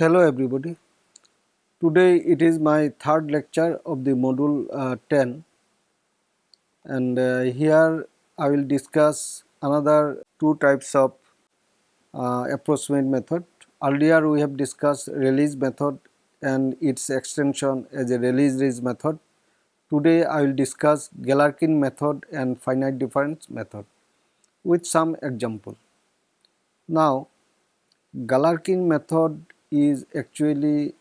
Hello everybody. Today it is my third lecture of the module uh, 10 and uh, here I will discuss another two types of uh, approximate method. Earlier we have discussed Rayleigh method and its extension as a Rayleigh-Ritz method. Today I will discuss Galerkin method and finite difference method with some example. Now Galerkin method is actually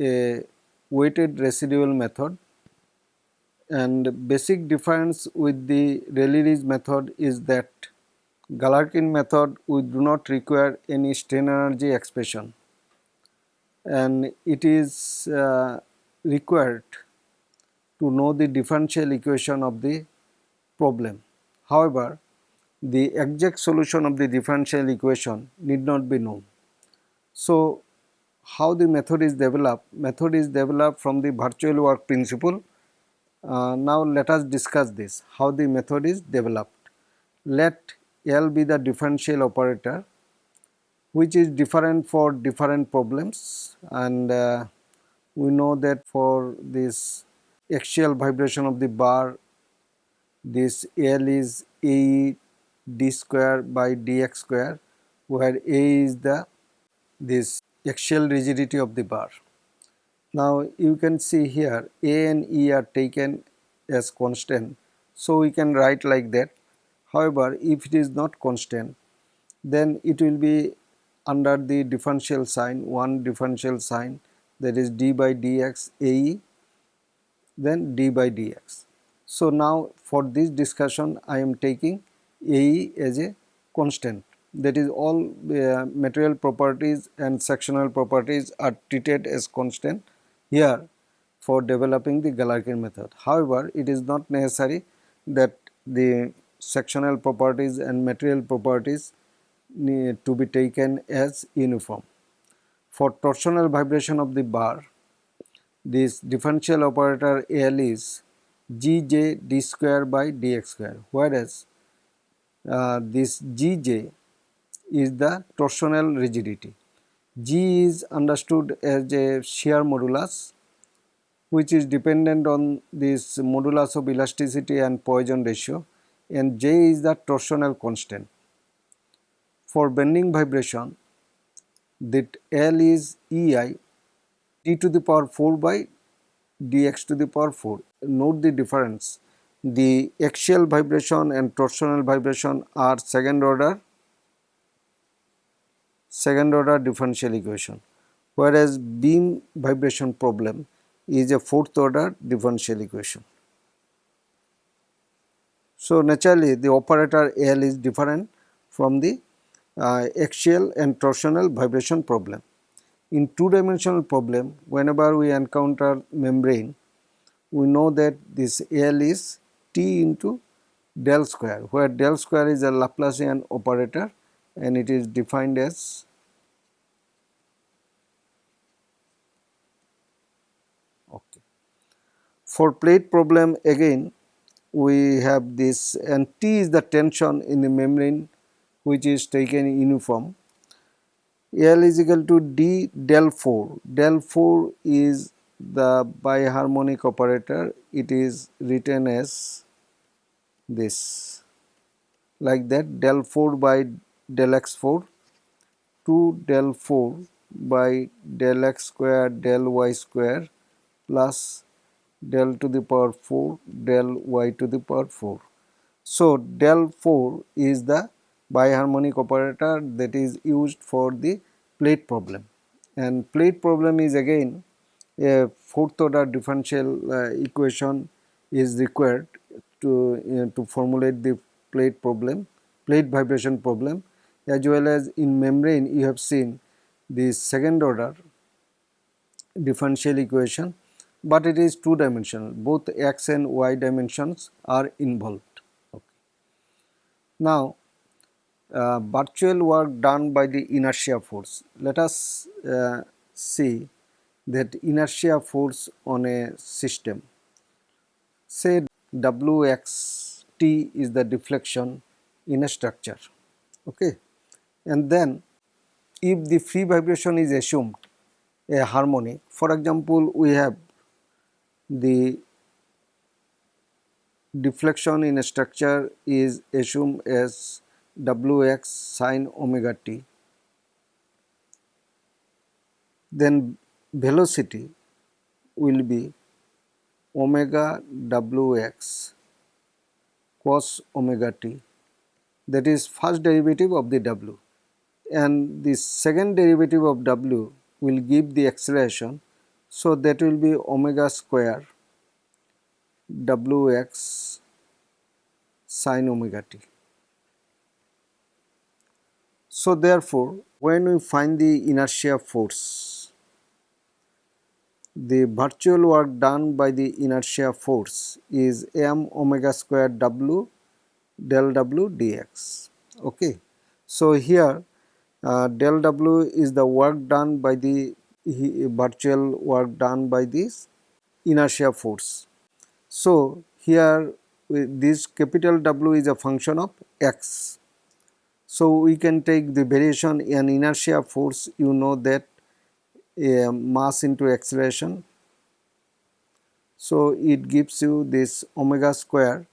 a weighted residual method and basic difference with the Rayleigh method is that Galerkin method we do not require any strain energy expression and it is uh, required to know the differential equation of the problem. However, the exact solution of the differential equation need not be known. So, how the method is developed? Method is developed from the virtual work principle. Uh, now, let us discuss this how the method is developed. Let L be the differential operator which is different for different problems and uh, we know that for this axial vibration of the bar this L is A d square by dx square where A is the this axial rigidity of the bar. Now you can see here A and E are taken as constant so we can write like that. However, if it is not constant then it will be under the differential sign one differential sign that is d by dx AE then d by dx. So now for this discussion I am taking AE as a constant that is all uh, material properties and sectional properties are treated as constant here for developing the Galerkin method. However, it is not necessary that the sectional properties and material properties need to be taken as uniform. For torsional vibration of the bar, this differential operator L is Gj d square by dx square whereas uh, this Gj is the torsional rigidity. G is understood as a shear modulus which is dependent on this modulus of elasticity and Poisson ratio and J is the torsional constant. For bending vibration that L is EI d to the power 4 by dx to the power 4. Note the difference. The axial vibration and torsional vibration are second order second order differential equation whereas beam vibration problem is a fourth order differential equation. So, naturally the operator L is different from the uh, axial and torsional vibration problem. In two dimensional problem whenever we encounter membrane we know that this L is T into del square where del square is a Laplacian operator and it is defined as okay. For plate problem again we have this and T is the tension in the membrane which is taken uniform. L is equal to D del 4. Del 4 is the biharmonic operator. It is written as this like that del 4 by del x 4 2 del 4 by del x square del y square plus del to the power 4 del y to the power 4. So, del 4 is the biharmonic operator that is used for the plate problem and plate problem is again a fourth order differential uh, equation is required to, uh, to formulate the plate problem, plate vibration problem as well as in membrane you have seen the second order differential equation, but it is two dimensional both x and y dimensions are involved. Okay. Now, uh, virtual work done by the inertia force. Let us uh, see that inertia force on a system. Say Wxt is the deflection in a structure. Okay and then if the free vibration is assumed a harmonic. For example, we have the deflection in a structure is assumed as Wx sine omega t. Then velocity will be omega Wx cos omega t that is first derivative of the W and the second derivative of W will give the acceleration. So, that will be omega square Wx sine omega t. So, therefore, when we find the inertia force, the virtual work done by the inertia force is m omega square w del w dx. Okay. So, here uh, del w is the work done by the virtual work done by this inertia force. So, here this capital W is a function of x. So, we can take the variation in inertia force you know that uh, mass into acceleration. So, it gives you this omega square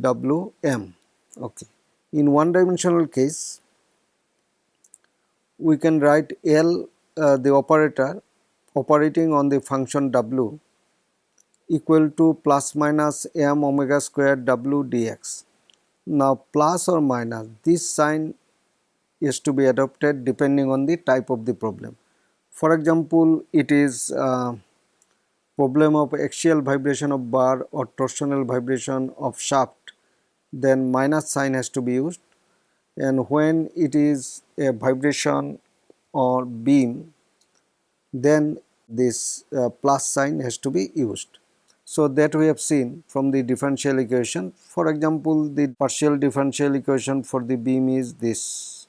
W m. Okay. In one dimensional case we can write L uh, the operator operating on the function W equal to plus minus m omega square w dx. Now plus or minus this sign is to be adopted depending on the type of the problem. For example, it is uh, problem of axial vibration of bar or torsional vibration of shaft then minus sign has to be used and when it is a vibration or beam then this uh, plus sign has to be used. So, that we have seen from the differential equation. For example, the partial differential equation for the beam is this.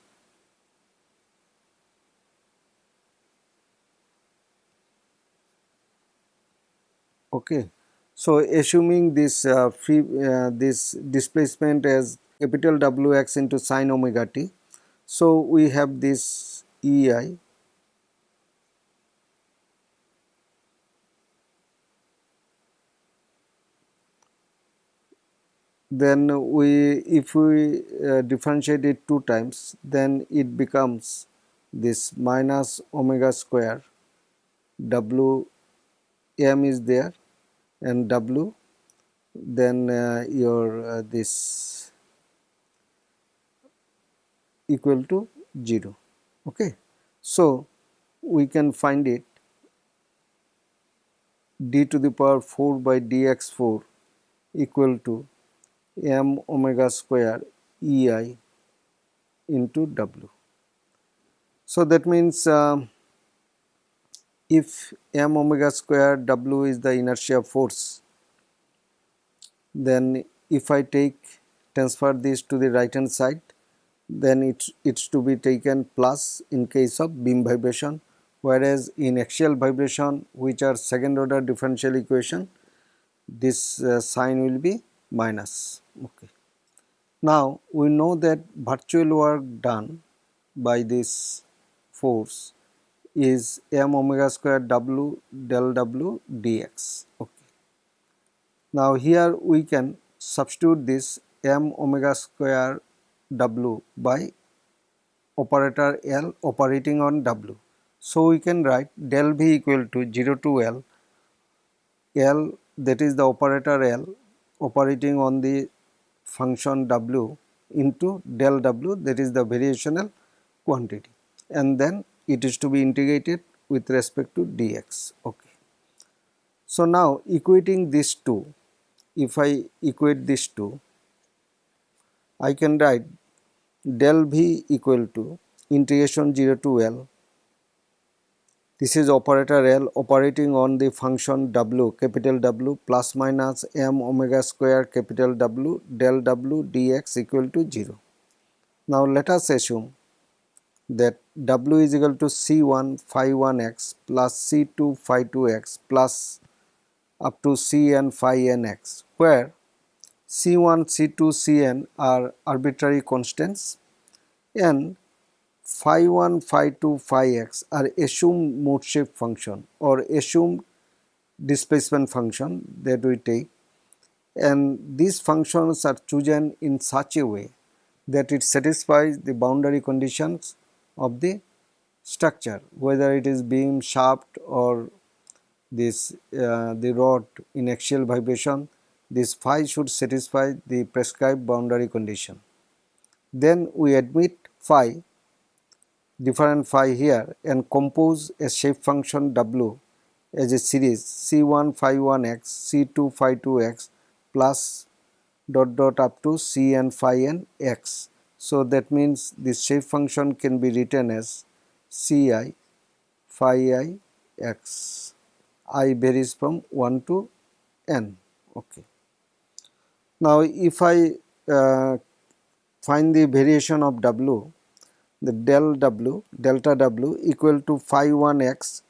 Okay. So, assuming this uh, free uh, this displacement as capital W x into sine omega t. So, we have this E i then we if we uh, differentiate it two times then it becomes this minus omega square w m is there and w then uh, your uh, this equal to 0 okay so we can find it d to the power 4 by dx4 equal to m omega square E i into W. So, that means uh, if m omega square W is the inertia force, then if I take transfer this to the right hand side, then it it's to be taken plus in case of beam vibration, whereas in axial vibration which are second order differential equation, this uh, sign will be minus. Okay. Now, we know that virtual work done by this force is m omega square w del w dx. Okay. Now, here we can substitute this m omega square w by operator L operating on w. So, we can write del v equal to 0 to L, L that is the operator L operating on the function w into del w that is the variational quantity and then it is to be integrated with respect to dx. Okay. So, now equating these two, if I equate these two, I can write del v equal to integration 0 to L this is operator L operating on the function W capital W plus minus m omega square capital W del W dx equal to 0. Now let us assume that W is equal to C1 phi 1 x plus C2 phi 2 x plus up to Cn phi n x where C1, C2, Cn are arbitrary constants. And phi 1, phi 2, phi x are assumed mode shape function or assumed displacement function that we take. And these functions are chosen in such a way that it satisfies the boundary conditions of the structure whether it is beam shaft or this uh, the rod in axial vibration this phi should satisfy the prescribed boundary condition. Then we admit phi different phi here and compose a shape function w as a series c1 phi 1 x c2 phi 2 x plus dot dot up to cn phi n x. So, that means this shape function can be written as ci phi i x i varies from 1 to n. Okay. Now, if I uh, find the variation of w, the del w delta w equal to phi 1 x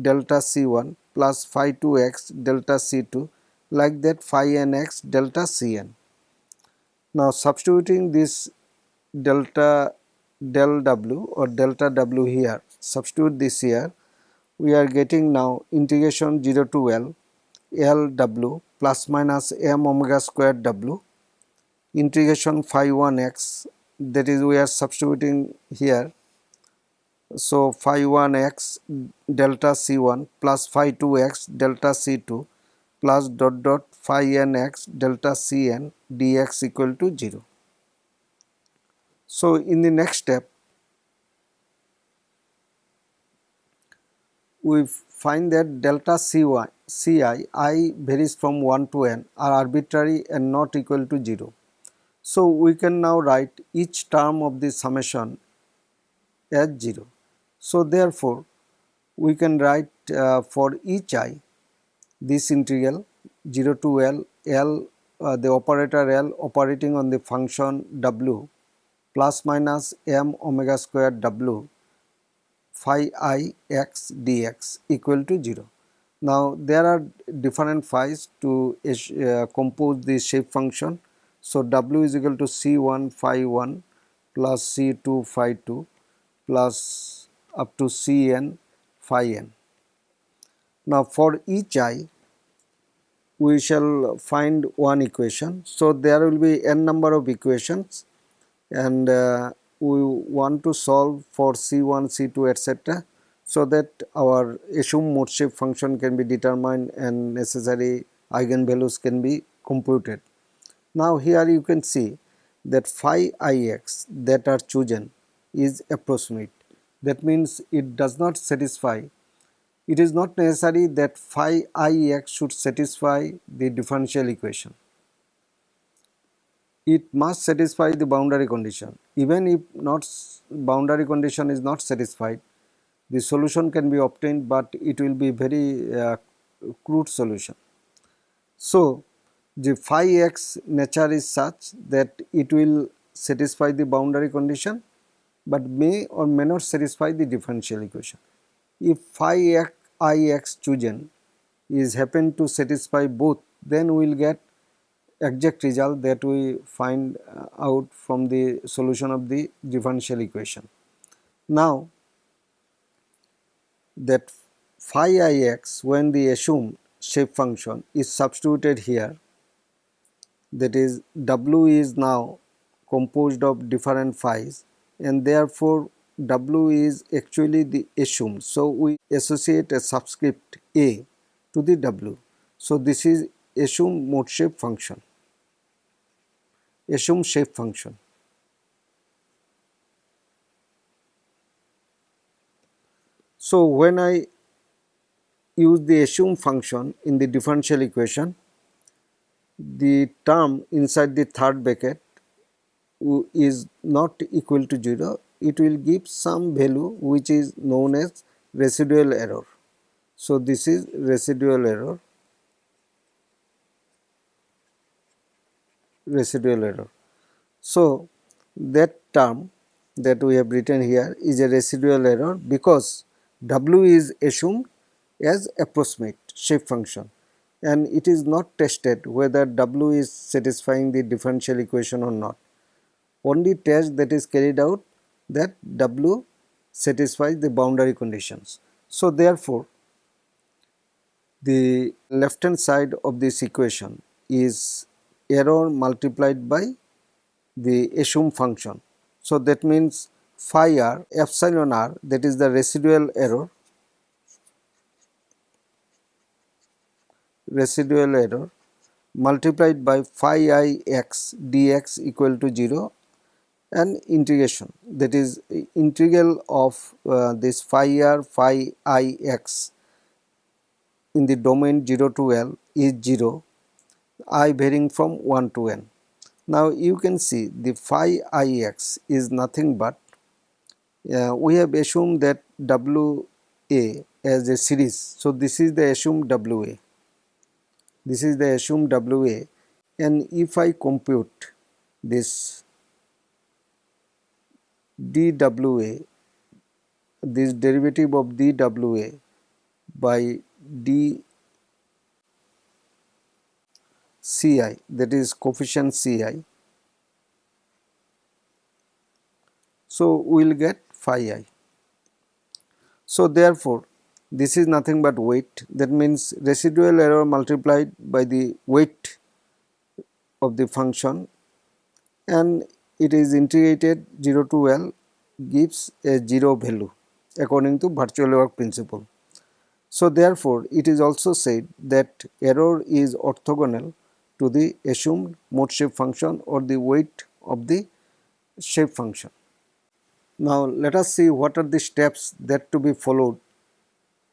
delta c 1 plus phi 2 x delta c 2 like that phi n x delta c n. Now, substituting this delta del w or delta w here, substitute this here, we are getting now integration 0 to L L w plus minus m omega square w integration phi 1 x that is we are substituting here. So, phi 1 x delta c 1 plus phi 2 x delta c 2 plus dot dot phi n x delta c n dx equal to 0. So, in the next step we find that delta c y ci i varies from 1 to n are arbitrary and not equal to 0. So, we can now write each term of the summation as 0. So, therefore, we can write uh, for each i this integral 0 to L, L uh, the operator L operating on the function W plus minus m omega square W phi i x dx equal to 0. Now, there are different phi's to uh, compose the shape function. So, W is equal to C1 phi 1 plus C2 phi 2 plus up to Cn phi n. Now, for each i we shall find one equation. So, there will be n number of equations and uh, we want to solve for C1, C2 etc. so that our assumed mode shape function can be determined and necessary eigenvalues can be computed. Now, here you can see that phi ix that are chosen is approximate. That means it does not satisfy it is not necessary that phi i x should satisfy the differential equation. It must satisfy the boundary condition. Even if not boundary condition is not satisfied, the solution can be obtained, but it will be very uh, crude solution. So, the phi x nature is such that it will satisfy the boundary condition, but may or may not satisfy the differential equation. If phi x i x chosen is happen to satisfy both then we will get exact result that we find uh, out from the solution of the differential equation. Now that phi ix when the assumed shape function is substituted here that is w is now composed of different phi's and therefore W is actually the assumed. So, we associate a subscript A to the W. So, this is assumed mode shape function, assume shape function. So, when I use the assume function in the differential equation, the term inside the third bracket is not equal to 0 it will give some value which is known as residual error. So, this is residual error, residual error. So, that term that we have written here is a residual error because W is assumed as approximate shape function and it is not tested whether W is satisfying the differential equation or not. Only test that is carried out that W satisfies the boundary conditions. So, therefore, the left hand side of this equation is error multiplied by the assumed function. So, that means phi r epsilon r that is the residual error residual error multiplied by phi i x dx equal to 0 and integration that is integral of uh, this phi r phi i x in the domain 0 to L is 0 i varying from 1 to n. Now you can see the phi i x is nothing but uh, we have assumed that W A as a series. So this is the assumed W A this is the assumed WA and if I compute this dWA this derivative of dWA by d Ci that is coefficient Ci so we will get phi i. So therefore this is nothing but weight that means residual error multiplied by the weight of the function and it is integrated 0 to L gives a 0 value according to virtual work principle. So therefore it is also said that error is orthogonal to the assumed mode shape function or the weight of the shape function. Now let us see what are the steps that to be followed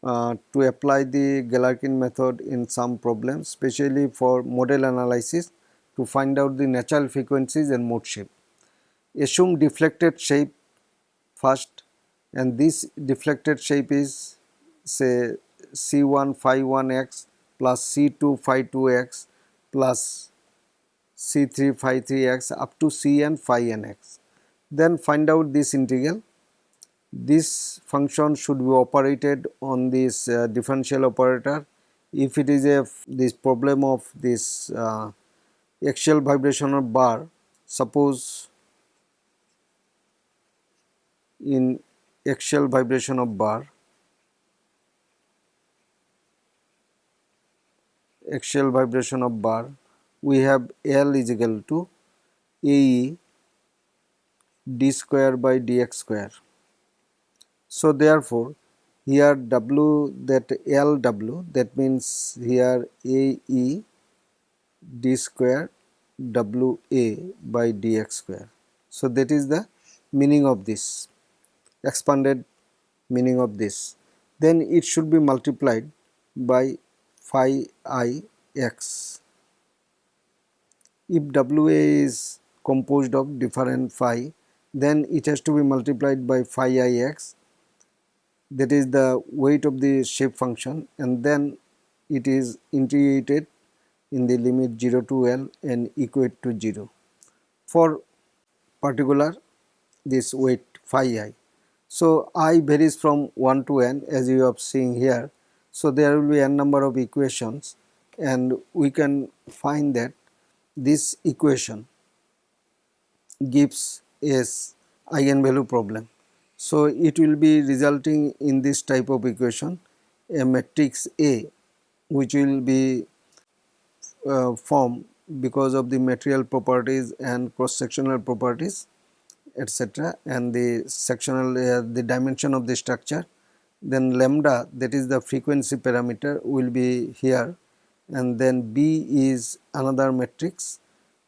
uh, to apply the Galerkin method in some problems especially for modal analysis to find out the natural frequencies and mode shape. Assume deflected shape first and this deflected shape is say C1 phi 1 x plus C2 phi 2 x plus C3 phi 3 x up to Cn phi n x. Then find out this integral this function should be operated on this uh, differential operator if it is a this problem of this uh, axial vibration of bar suppose in axial vibration of bar axial vibration of bar we have L is equal to AE d square by dx square so therefore, here W that LW that means here AE d square WA by dx square. So that is the meaning of this expanded meaning of this. Then it should be multiplied by phi i x. If WA is composed of different phi then it has to be multiplied by phi i x that is the weight of the shape function and then it is integrated in the limit 0 to L and equate to 0 for particular this weight phi i. So, i varies from 1 to n as you have seen here. So, there will be n number of equations and we can find that this equation gives a eigenvalue problem. So, it will be resulting in this type of equation a matrix A which will be uh, formed because of the material properties and cross sectional properties etc and the sectional uh, the dimension of the structure then lambda that is the frequency parameter will be here and then B is another matrix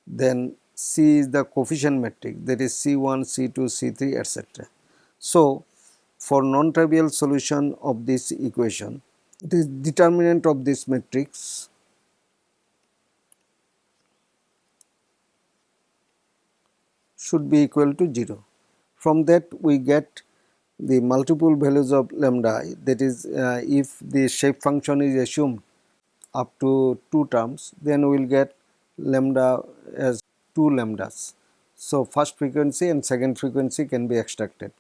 then C is the coefficient matrix that is C1, C2, C3 etc. So, for non-trivial solution of this equation, it is determinant of this matrix should be equal to 0. From that we get the multiple values of lambda that is uh, if the shape function is assumed up to 2 terms then we will get lambda as 2 lambdas. So, first frequency and second frequency can be extracted.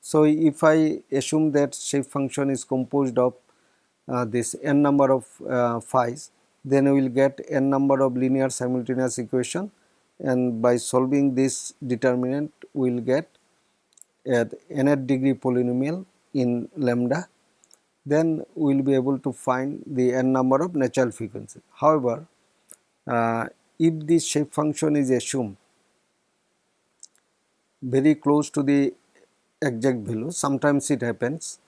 So, if I assume that shape function is composed of uh, this n number of uh, phi's, then we will get n number of linear simultaneous equation and by solving this determinant we will get at nth degree polynomial in lambda then we will be able to find the n number of natural frequencies. However, uh, if this shape function is assumed very close to the exact value sometimes it happens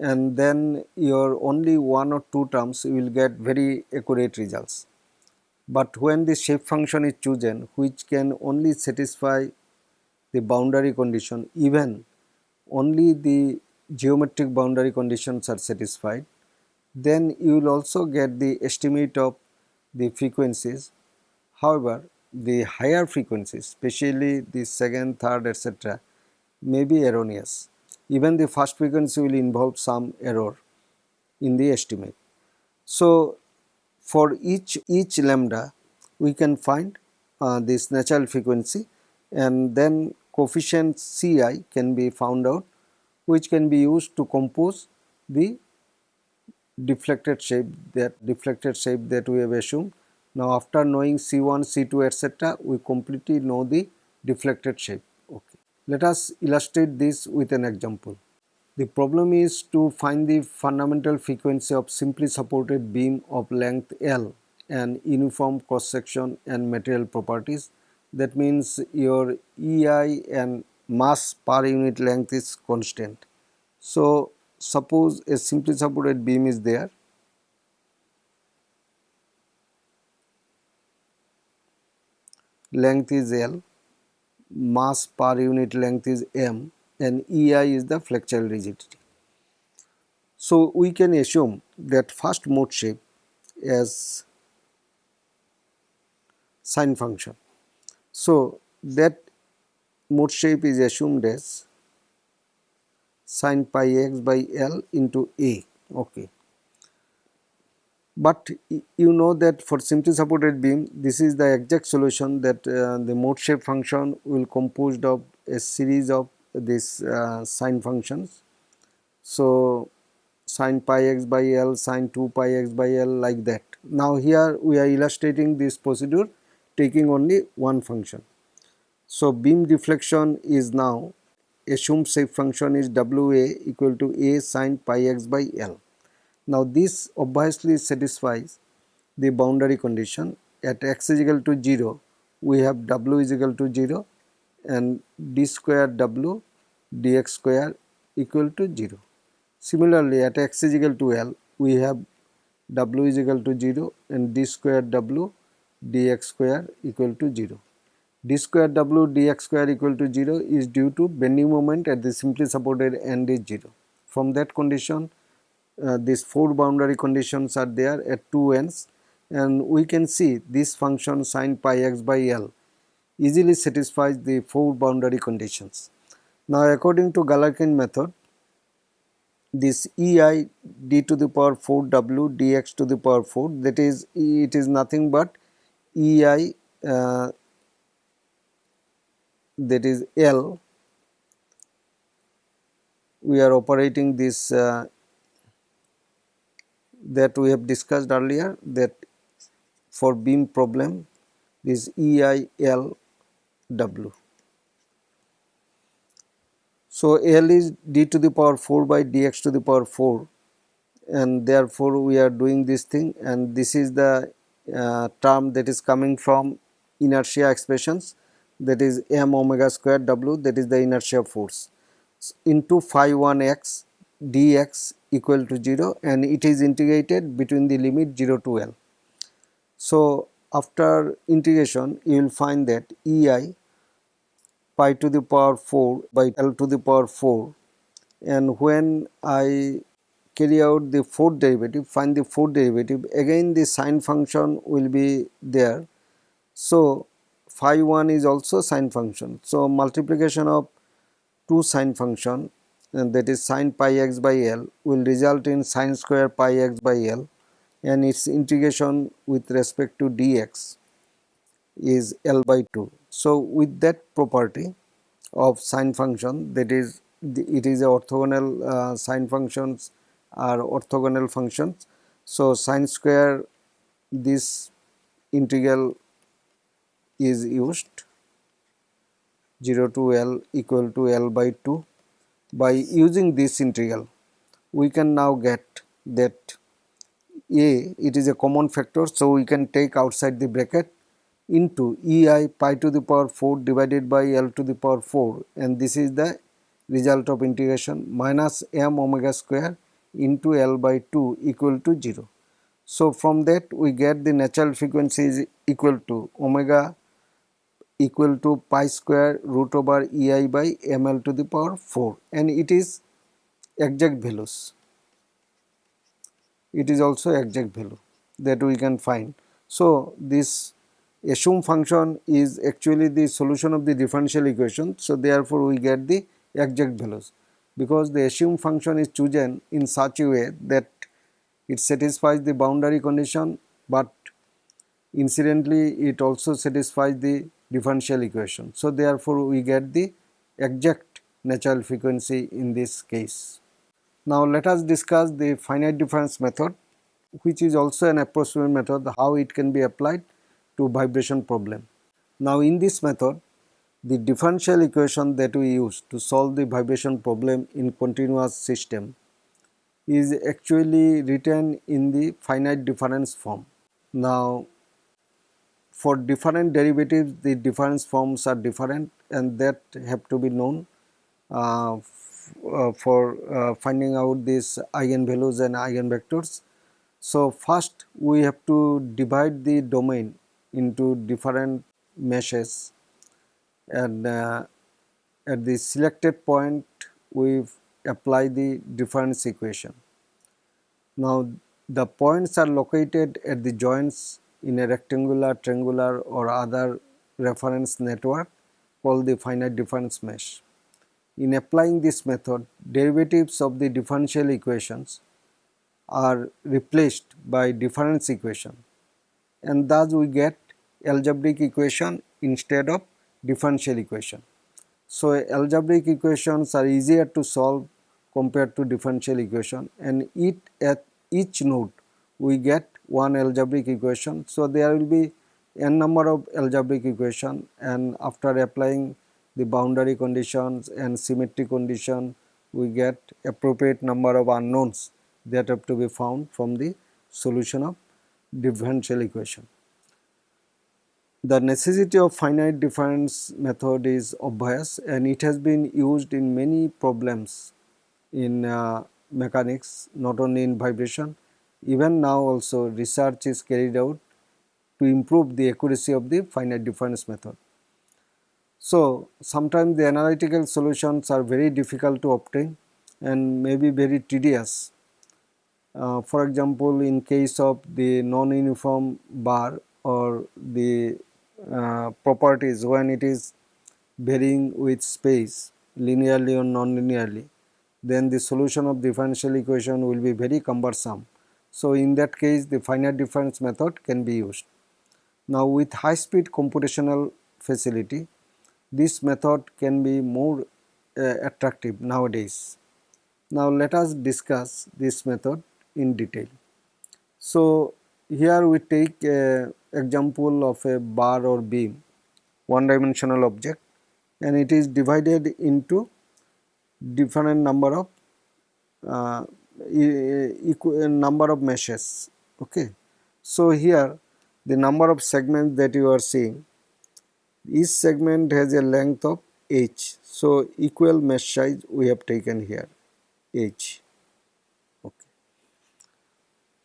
and then your only one or two terms you will get very accurate results. But when the shape function is chosen which can only satisfy the boundary condition even only the geometric boundary conditions are satisfied then you will also get the estimate of the frequencies. However, the higher frequencies especially the second, third etc may be erroneous. Even the first frequency will involve some error in the estimate. So, for each, each lambda we can find uh, this natural frequency and then coefficient Ci can be found out which can be used to compose the deflected shape that deflected shape that we have assumed. Now after knowing C1, C2 etc we completely know the deflected shape. Okay. Let us illustrate this with an example. The problem is to find the fundamental frequency of simply supported beam of length L and uniform cross section and material properties. That means your EI and mass per unit length is constant. So, suppose a simply supported beam is there length is L, mass per unit length is M and EI is the flexural rigidity. So, we can assume that first mode shape as sine function. So, that mode shape is assumed as sine pi x by L into A. Okay. But you know that for simply supported beam this is the exact solution that uh, the mode shape function will composed of a series of these uh, sine functions. So, sine pi x by L, sine 2 pi x by L like that. Now, here we are illustrating this procedure taking only one function. So, beam deflection is now assumed shape function is W a equal to a sine pi x by L. Now, this obviously satisfies the boundary condition at x is equal to 0 we have W is equal to 0 and d square w dx square equal to 0. Similarly, at x is equal to L we have w is equal to 0 and d square w dx square equal to 0. d square w dx square equal to 0 is due to bending moment at the simply supported end is 0. From that condition uh, these four boundary conditions are there at two ends and we can see this function sine pi x by L easily satisfies the four boundary conditions. Now according to Galerkin method this EI d to the power 4 W dx to the power 4 that is it is nothing but EI uh, that is L we are operating this uh, that we have discussed earlier that for beam problem this EIL W. So, L is d to the power 4 by dx to the power 4 and therefore, we are doing this thing and this is the uh, term that is coming from inertia expressions that is m omega square w that is the inertia force into phi 1 x dx equal to 0 and it is integrated between the limit 0 to L. So, after integration you will find that E i pi to the power 4 by L to the power 4 and when I carry out the fourth derivative find the fourth derivative again the sine function will be there. So, phi 1 is also sine function. So, multiplication of two sine function and that is sine pi x by L will result in sine square pi x by L and its integration with respect to dx is L by 2. So, with that property of sine function that is the, it is a orthogonal uh, sine functions are orthogonal functions. So, sine square this integral is used 0 to L equal to L by 2. By using this integral, we can now get that A it is a common factor, so we can take outside the bracket into ei pi to the power 4 divided by L to the power 4 and this is the result of integration minus m omega square into L by 2 equal to 0. So, from that we get the natural frequency is equal to omega equal to pi square root over ei by ml to the power 4 and it is exact values. It is also exact value that we can find. So, this assumed function is actually the solution of the differential equation. So, therefore, we get the exact values because the assumed function is chosen in such a way that it satisfies the boundary condition, but incidentally it also satisfies the differential equation. So, therefore, we get the exact natural frequency in this case. Now, let us discuss the finite difference method which is also an approximate method how it can be applied to vibration problem. Now, in this method the differential equation that we use to solve the vibration problem in continuous system is actually written in the finite difference form. Now, for different derivatives the difference forms are different and that have to be known uh, uh, for uh, finding out these eigenvalues and eigenvectors. So, first we have to divide the domain into different meshes and uh, at the selected point we apply the difference equation. Now the points are located at the joints in a rectangular, triangular or other reference network called the finite difference mesh. In applying this method, derivatives of the differential equations are replaced by difference equation and thus we get algebraic equation instead of differential equation. So, algebraic equations are easier to solve compared to differential equation and it at each node we get one algebraic equation. So, there will be n number of algebraic equation and after applying the boundary conditions and symmetry condition we get appropriate number of unknowns that have to be found from the solution of differential equation. The necessity of finite difference method is obvious and it has been used in many problems in uh, mechanics not only in vibration even now also research is carried out to improve the accuracy of the finite difference method. So, sometimes the analytical solutions are very difficult to obtain and may be very tedious. Uh, for example, in case of the non-uniform bar or the uh, properties when it is varying with space linearly or non-linearly then the solution of differential equation will be very cumbersome. So, in that case the finite difference method can be used. Now with high speed computational facility this method can be more uh, attractive nowadays. Now let us discuss this method in detail. So here we take a example of a bar or beam one dimensional object and it is divided into different number of uh, equal number of meshes okay? So here the number of segments that you are seeing each segment has a length of h. So equal mesh size we have taken here h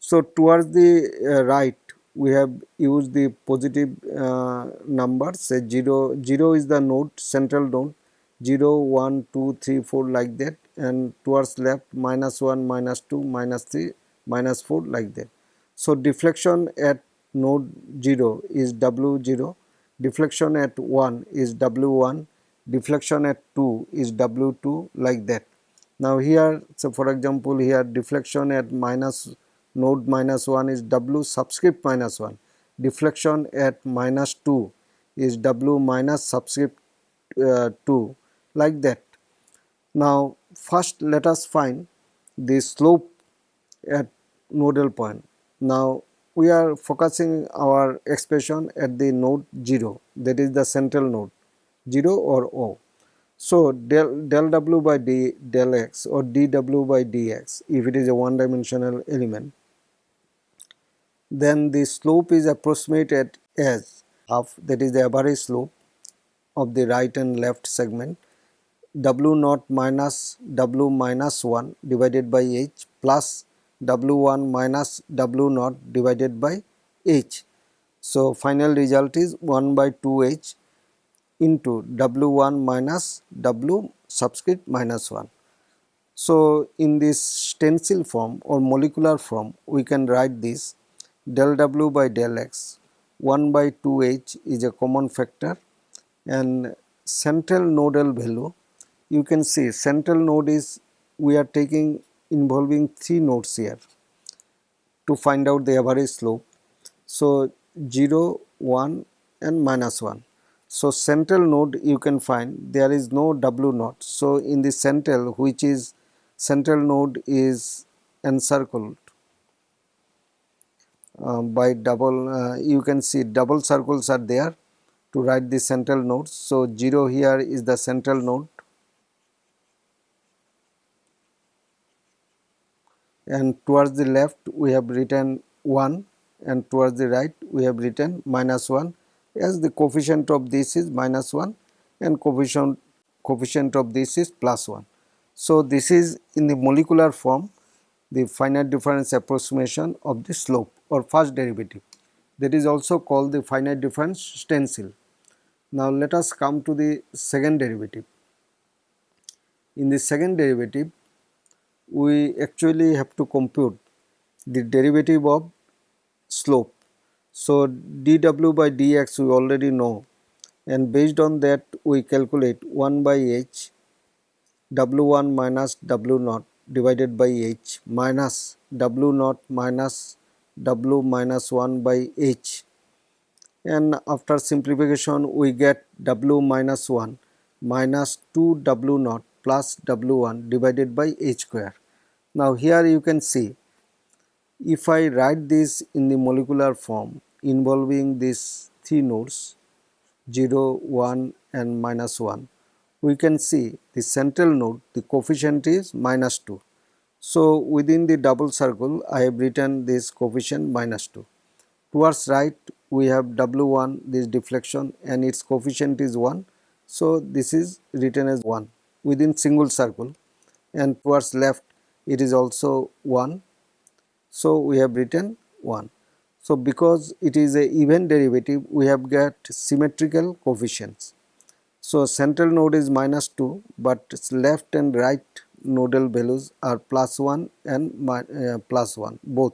so towards the uh, right we have used the positive uh, numbers say 0 0 is the node central node 0 1 2 3 4 like that and towards left minus 1 minus 2 minus 3 minus 4 like that. So deflection at node 0 is w0 deflection at 1 is w1 deflection at 2 is w2 like that. Now here so for example here deflection at minus node minus 1 is W subscript minus 1. Deflection at minus 2 is W minus subscript uh, 2 like that. Now first let us find the slope at nodal point. Now we are focusing our expression at the node 0 that is the central node 0 or O. So, del, del w by d, del x or dw by dx if it is a one dimensional element then the slope is approximated as half that is the average slope of the right and left segment w naught minus w minus 1 divided by h plus w1 minus w naught divided by h. So, final result is 1 by 2h into w1 minus w subscript minus 1. So, in this stencil form or molecular form we can write this del w by del x 1 by 2h is a common factor and central nodal value you can see central node is we are taking involving 3 nodes here to find out the average slope. So, 0, 1 and minus 1. So, central node you can find there is no W naught. So, in the central which is central node is encircled by double uh, you can see double circles are there to write the central nodes. So, 0 here is the central node and towards the left we have written 1 and towards the right we have written minus 1 as the coefficient of this is minus 1 and coefficient coefficient of this is plus 1. So, this is in the molecular form the finite difference approximation of the slope or first derivative that is also called the finite difference stencil. Now, let us come to the second derivative. In the second derivative we actually have to compute the derivative of slope. So, dw by dx we already know and based on that we calculate 1 by h w1 minus w naught divided by h minus w naught minus w minus 1 by h and after simplification we get w minus 1 minus 2 w naught plus W1 divided by H square. Now here you can see if I write this in the molecular form involving these three nodes 0, 1 and minus 1 we can see the central node the coefficient is minus 2. So within the double circle I have written this coefficient minus 2. Towards right we have W1 this deflection and its coefficient is 1. So this is written as 1 within single circle and towards left it is also 1. So, we have written 1. So, because it is a even derivative we have got symmetrical coefficients. So, central node is minus 2 but left and right nodal values are plus 1 and uh, plus 1 both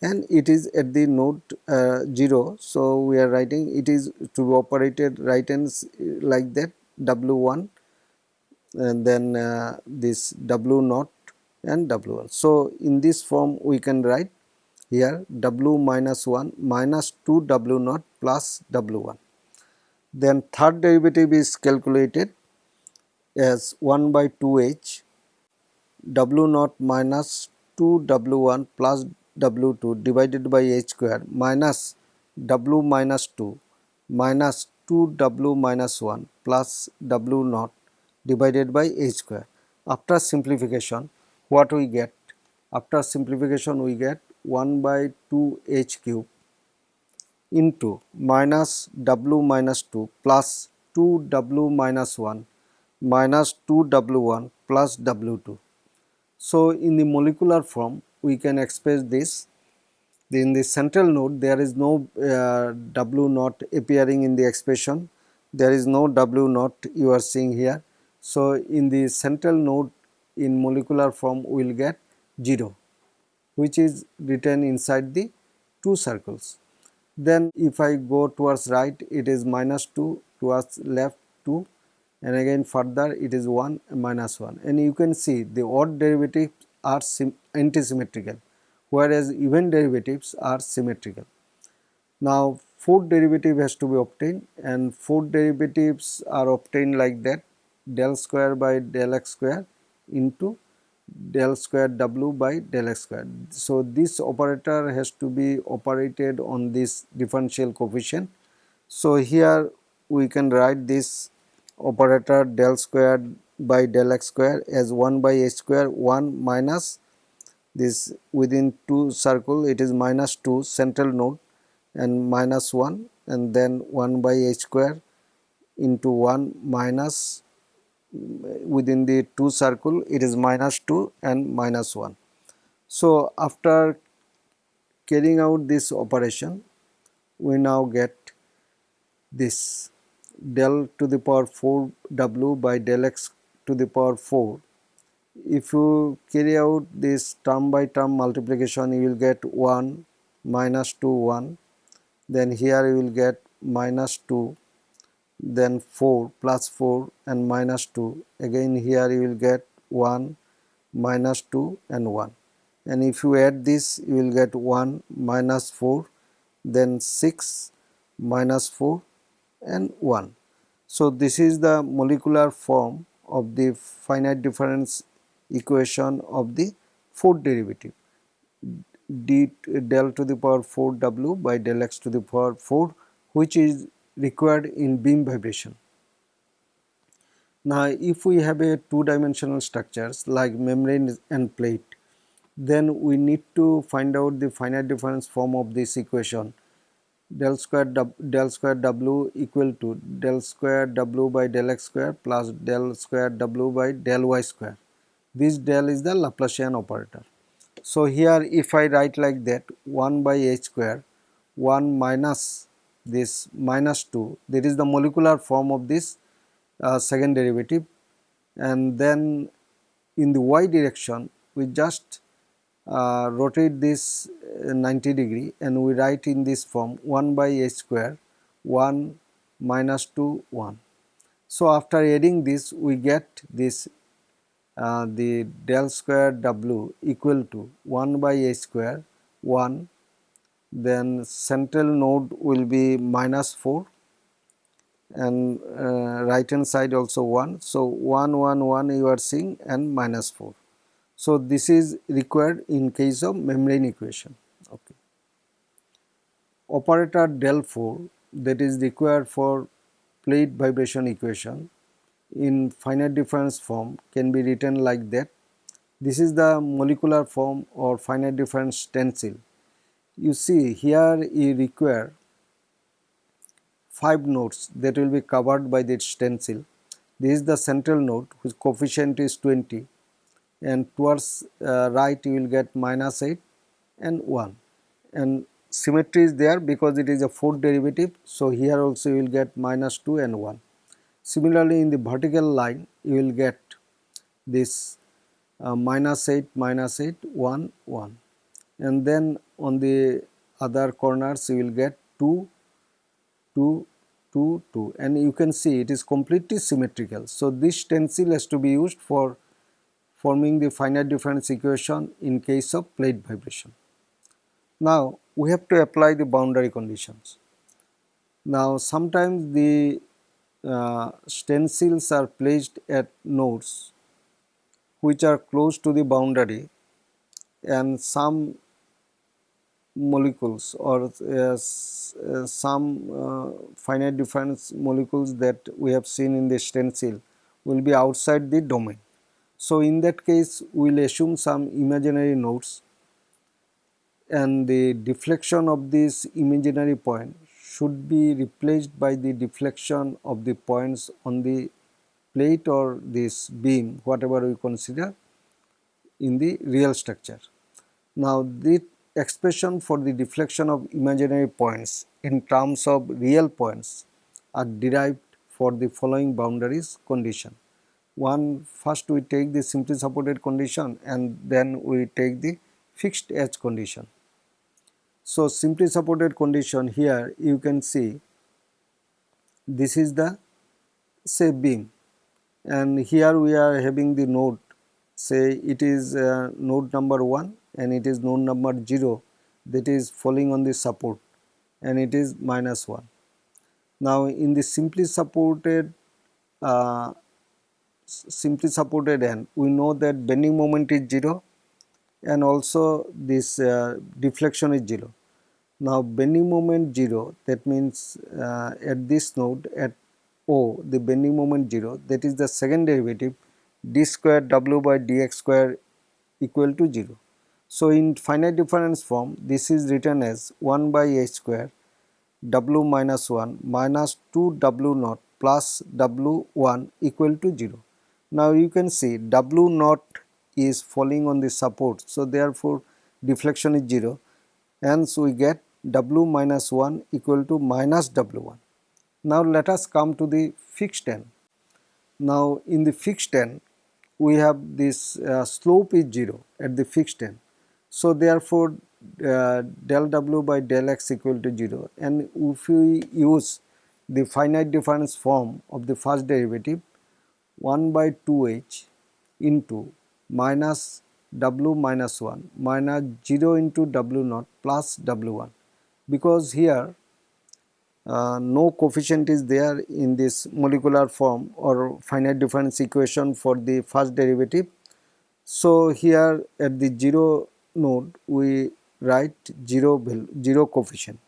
and it is at the node uh, 0. So, we are writing it is to be operated right hands like that W1 and then uh, this W naught and W1. So, in this form we can write here W minus 1 minus 2 W naught plus W1. Then third derivative is calculated as 1 by 2h W naught minus 2 W1 plus W2 divided by h square minus W minus 2 minus 2 W minus 1 plus W naught divided by h square. After simplification what we get? After simplification we get 1 by 2 h cube into minus w minus 2 plus 2 w minus 1 minus 2 w1 plus w2. So, in the molecular form we can express this. In the central node there is no uh, w naught appearing in the expression. There is no w naught you are seeing here. So, in the central node in molecular form we will get 0 which is written inside the two circles. Then if I go towards right it is minus 2 towards left 2 and again further it is 1 minus 1 and you can see the odd derivatives are antisymmetrical whereas even derivatives are symmetrical. Now fourth derivative has to be obtained and fourth derivatives are obtained like that del square by del x square into del square w by del x square. So, this operator has to be operated on this differential coefficient. So, here we can write this operator del squared by del x square as 1 by h square 1 minus this within 2 circle it is minus 2 central node and minus 1 and then 1 by h square into 1 minus within the 2 circle it is minus 2 and minus 1. So, after carrying out this operation we now get this del to the power 4 w by del x to the power 4 if you carry out this term by term multiplication you will get 1 minus 2 1 then here you will get minus 2 then 4 plus 4 and minus 2 again here you will get 1 minus 2 and 1 and if you add this you will get 1 minus 4 then 6 minus 4 and 1. So, this is the molecular form of the finite difference equation of the fourth derivative d del to the power 4 w by del x to the power 4 which is required in beam vibration. Now if we have a two dimensional structures like membrane and plate then we need to find out the finite difference form of this equation del square del square w equal to del square w by del x square plus del square w by del y square. This del is the Laplacian operator. So here if I write like that 1 by h square 1 minus this minus 2 that is the molecular form of this uh, second derivative and then in the y direction we just uh, rotate this uh, 90 degree and we write in this form 1 by h square 1 minus 2 1. So after adding this we get this uh, the del square w equal to 1 by h square 1 then central node will be minus 4 and uh, right hand side also 1. So 1 1 1 you are seeing and minus 4. So this is required in case of membrane equation. Okay. Operator del 4 that is required for plate vibration equation in finite difference form can be written like that. This is the molecular form or finite difference stencil you see here you require 5 nodes that will be covered by this stencil. This is the central node whose coefficient is 20 and towards uh, right you will get minus 8 and 1 and symmetry is there because it is a fourth derivative so here also you will get minus 2 and 1. Similarly in the vertical line you will get this uh, minus 8 minus 8 1 1 and then on the other corners you will get 2 2 2 2 and you can see it is completely symmetrical. So this stencil has to be used for forming the finite difference equation in case of plate vibration. Now we have to apply the boundary conditions. Now sometimes the uh, stencils are placed at nodes which are close to the boundary and some molecules or uh, uh, some uh, finite difference molecules that we have seen in the stencil will be outside the domain. So in that case we will assume some imaginary nodes and the deflection of this imaginary point should be replaced by the deflection of the points on the plate or this beam whatever we consider in the real structure. Now the expression for the deflection of imaginary points in terms of real points are derived for the following boundaries condition. One first we take the simply supported condition and then we take the fixed edge condition. So simply supported condition here you can see this is the say beam and here we are having the node say it is uh, node number 1 and it is node number 0 that is falling on the support and it is minus 1. Now in the simply supported uh, simply supported end we know that bending moment is 0 and also this uh, deflection is 0. Now bending moment 0 that means uh, at this node at O the bending moment 0 that is the second derivative d square w by dx square equal to 0. So, in finite difference form this is written as 1 by h square w minus 1 minus 2 w naught plus w 1 equal to 0. Now, you can see w naught is falling on the support. So, therefore, deflection is 0 hence we get w minus 1 equal to minus w1. Now, let us come to the fixed end. Now, in the fixed end we have this uh, slope is 0 at the fixed end. So, therefore, uh, del w by del x equal to 0 and if we use the finite difference form of the first derivative 1 by 2h into minus w minus 1 minus 0 into w naught plus w1 because here uh, no coefficient is there in this molecular form or finite difference equation for the first derivative. So, here at the 0 node we write 0 0 coefficient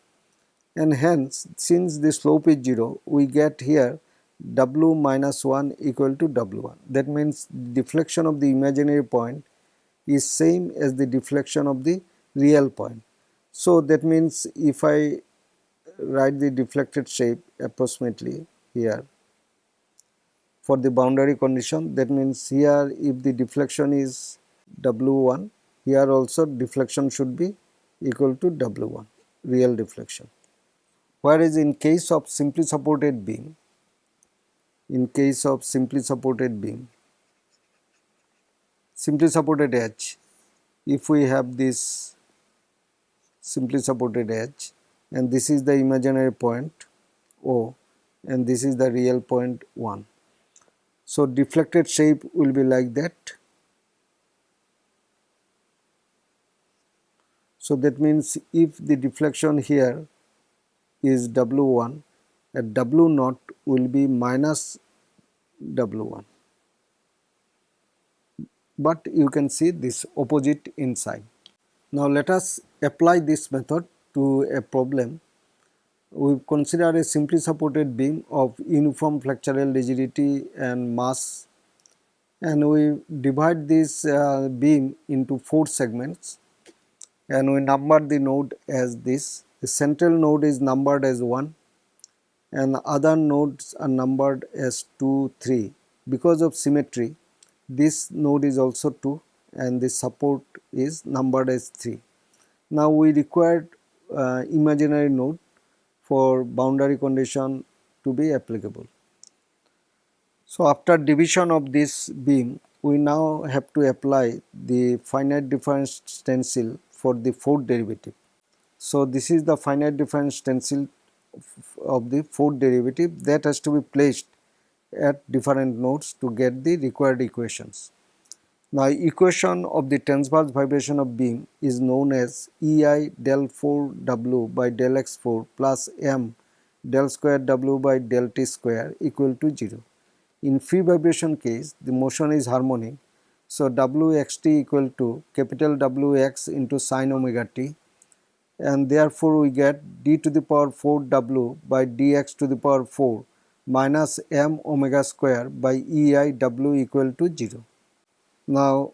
and hence since the slope is 0 we get here w minus 1 equal to w1 that means deflection of the imaginary point is same as the deflection of the real point. So, that means if I write the deflected shape approximately here for the boundary condition that means here if the deflection is w1 here also deflection should be equal to w1 real deflection whereas in case of simply supported beam in case of simply supported beam simply supported edge if we have this simply supported edge and this is the imaginary point O and this is the real point 1. So, deflected shape will be like that. So, that means if the deflection here is W1 at W naught will be minus W1 but you can see this opposite inside. Now let us apply this method to a problem. We consider a simply supported beam of uniform flexural rigidity and mass and we divide this uh, beam into 4 segments and we number the node as this. The central node is numbered as 1 and other nodes are numbered as 2, 3. Because of symmetry this node is also 2 and the support is numbered as 3. Now we require uh, imaginary node for boundary condition to be applicable. So after division of this beam we now have to apply the finite difference stencil for the fourth derivative. So this is the finite difference stencil of the fourth derivative that has to be placed at different nodes to get the required equations. Now equation of the transverse vibration of beam is known as EI del 4 W by del x4 plus M del square W by del t square equal to 0. In free vibration case the motion is harmonic so Wxt equal to capital Wx into sine omega t and therefore we get d to the power 4 W by dx to the power 4 minus m omega square by ei w equal to 0. Now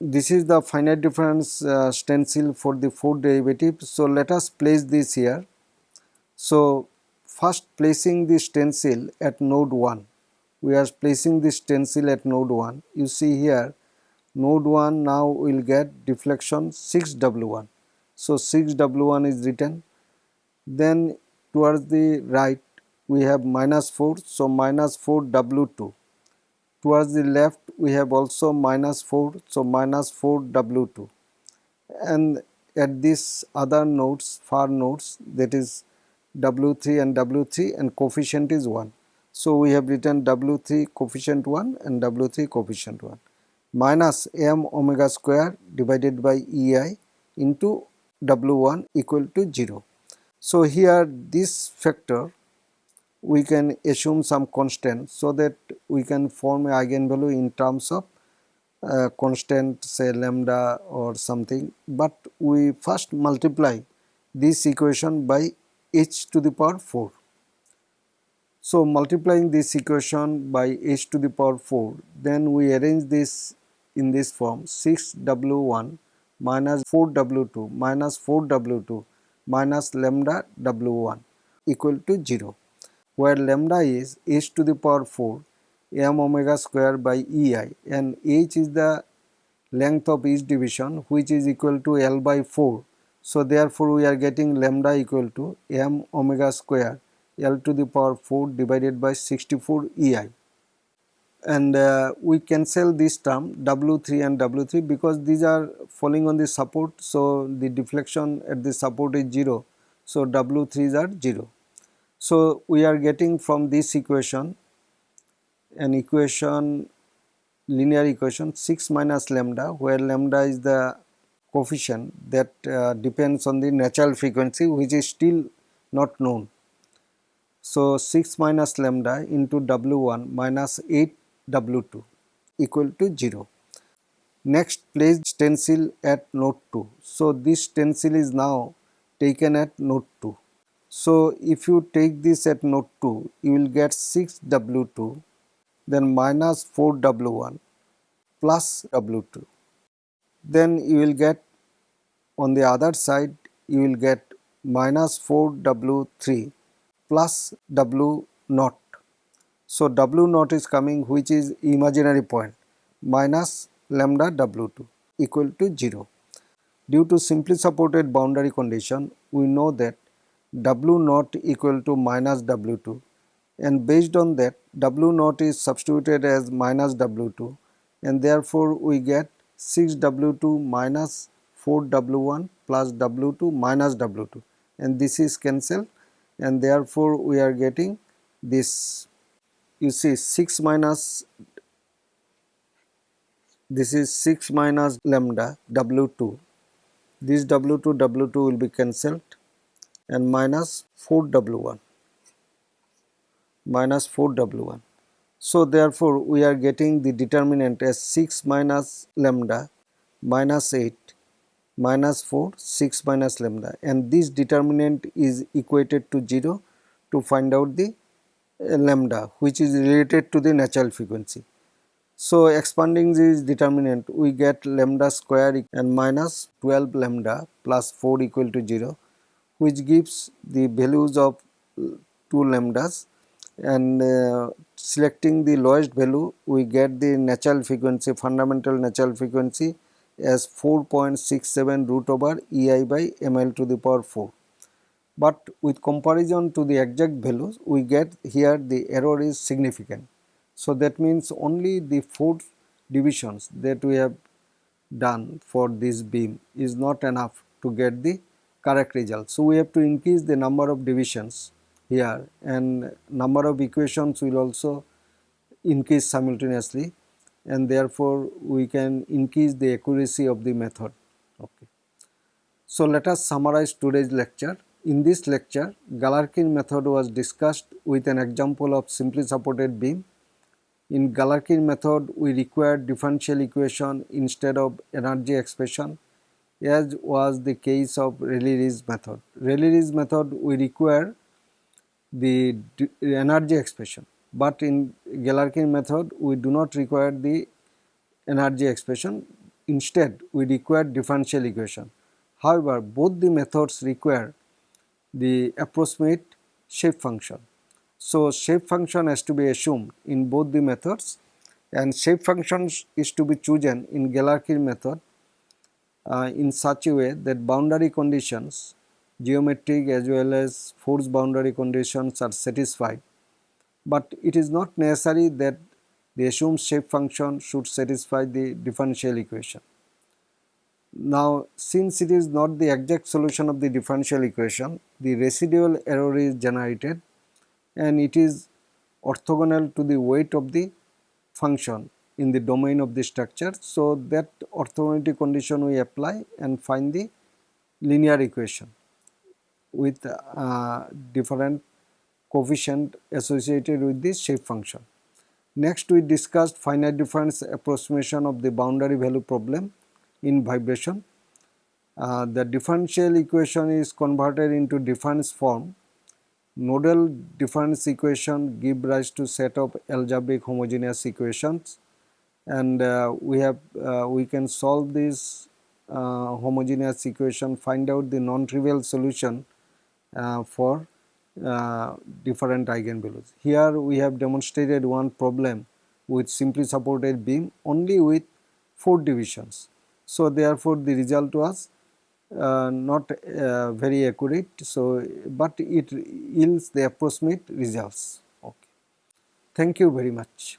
this is the finite difference uh, stencil for the fourth derivative. So let us place this here. So first placing the stencil at node 1 we are placing the stencil at node 1 you see here node 1 now will get deflection 6w1 so 6w1 is written. Then towards the right we have minus 4 so minus 4 w2 towards the left we have also minus 4 so minus 4 w2 and at this other nodes far nodes that is w3 and w3 and coefficient is 1 so we have written w3 coefficient 1 and w3 coefficient 1 minus m omega square divided by ei into w1 equal to 0 so here this factor we can assume some constant so that we can form a eigenvalue in terms of uh, constant say lambda or something. But we first multiply this equation by h to the power 4 So multiplying this equation by h to the power 4 then we arrange this in this form 6w1 minus 4w2 minus 4w2 minus lambda w1 equal to 0 where lambda is h to the power 4 m omega square by ei and h is the length of each division which is equal to L by 4. So therefore we are getting lambda equal to m omega square L to the power 4 divided by 64 EI and uh, we cancel this term W3 and W3 because these are falling on the support so the deflection at the support is 0 so W3s are 0. So we are getting from this equation an equation linear equation 6 minus lambda where lambda is the coefficient that uh, depends on the natural frequency which is still not known. So 6 minus lambda into W1 minus 8 W2 equal to 0. Next place stencil at node 2. So this stencil is now taken at node 2. So if you take this at node 2 you will get 6 W2 then minus 4 W1 plus W2. Then you will get on the other side you will get minus 4 W3 plus W naught. So W naught is coming which is imaginary point minus lambda W2 equal to 0. Due to simply supported boundary condition we know that W naught equal to minus W2 and based on that W naught is substituted as minus W2 and therefore we get 6W2 minus 4W1 plus W2 minus W2 and this is cancelled and therefore we are getting this you see 6 minus this is 6 minus lambda W2 this W2 W2 will be cancelled and minus 4W1 minus 4W1 so therefore we are getting the determinant as 6 minus lambda minus 8 minus 4 6 minus lambda. And this determinant is equated to 0 to find out the lambda which is related to the natural frequency. So expanding this determinant we get lambda square and minus 12 lambda plus 4 equal to 0 which gives the values of uh, 2 lambdas and uh, selecting the lowest value we get the natural frequency fundamental natural frequency as 4.67 root over ei by ml to the power 4 but with comparison to the exact values we get here the error is significant so that means only the four divisions that we have done for this beam is not enough to get the correct result so we have to increase the number of divisions here and number of equations will also increase simultaneously and therefore we can increase the accuracy of the method. Okay. So let us summarize today's lecture. In this lecture, Galerkin method was discussed with an example of simply supported beam. In Galerkin method, we required differential equation instead of energy expression as was the case of Rayleigh method. Rayleigh method we require the energy expression but in Galerkin method we do not require the energy expression instead we require differential equation. However, both the methods require the approximate shape function. So, shape function has to be assumed in both the methods and shape function is to be chosen in Galerkin method uh, in such a way that boundary conditions geometric as well as force boundary conditions are satisfied. But it is not necessary that the assumed shape function should satisfy the differential equation. Now, since it is not the exact solution of the differential equation, the residual error is generated and it is orthogonal to the weight of the function in the domain of the structure. So, that orthogonality condition we apply and find the linear equation with uh, different coefficient associated with this shape function. Next we discussed finite difference approximation of the boundary value problem in vibration. Uh, the differential equation is converted into difference form nodal difference equation give rise to set of algebraic homogeneous equations and uh, we have uh, we can solve this uh, homogeneous equation find out the non-trivial solution uh, for uh, different eigenvalues. Here we have demonstrated one problem with simply supported beam only with 4 divisions. So, therefore, the result was uh, not uh, very accurate. So, but it yields the approximate results. Okay. Thank you very much.